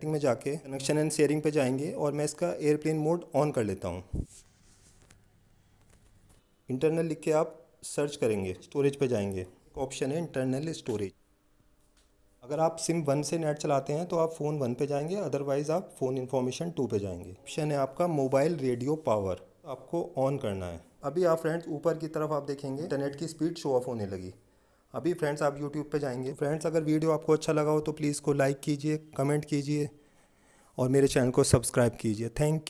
Setting में जाके connection and sharing पे जाएँगे और मैं इसका एयरप्लेन मोड ऑन कर लेता हूँ। इंटरनल लिख के आप सर्च करेंगे स्टोरेज पे जाएँगे। ऑप्शन है इंटरनल स्टोरेज अगर आप सिम वन से नेट चलाते हैं तो आप फ़ोन वन पे जाएँगे अदरवाइज़ आप फ़ोन इन्फॉर्मेशन टू पे जाएँगे। ऑप्शन है आपका मोबाइल रेडियो पावर आपको ऑन करना है। अभी आप फ्रेंड्स ऊपर की तरफ़ आप देखेंगे इंटरनेट की स्पीड शो ऑफ़ होने लगी। अभी फ्रेंड्स आप यूट्यूब पे जाएँगे। फ्रेंड्स, अगर वीडियो आपको अच्छा लगा हो तो प्लीज़ को लाइक कीजिए कमेंट कीजिए और मेरे चैनल को सब्सक्राइब कीजिए। थैंक